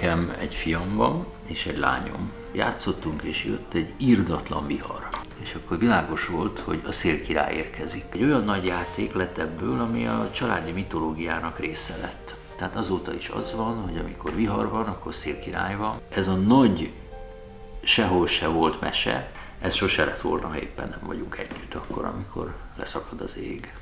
Nekem egy fiam van, és egy lányom. Játszottunk, és jött egy írdatlan vihar. És akkor világos volt, hogy a szélkirály érkezik. Egy olyan nagy játék lett ebből, ami a családi mitológiának része lett. Tehát azóta is az van, hogy amikor vihar van, akkor szélkirály van. Ez a nagy sehol se volt mese, ez sose lett volna, ha éppen nem vagyunk együtt akkor, amikor leszakad az ég.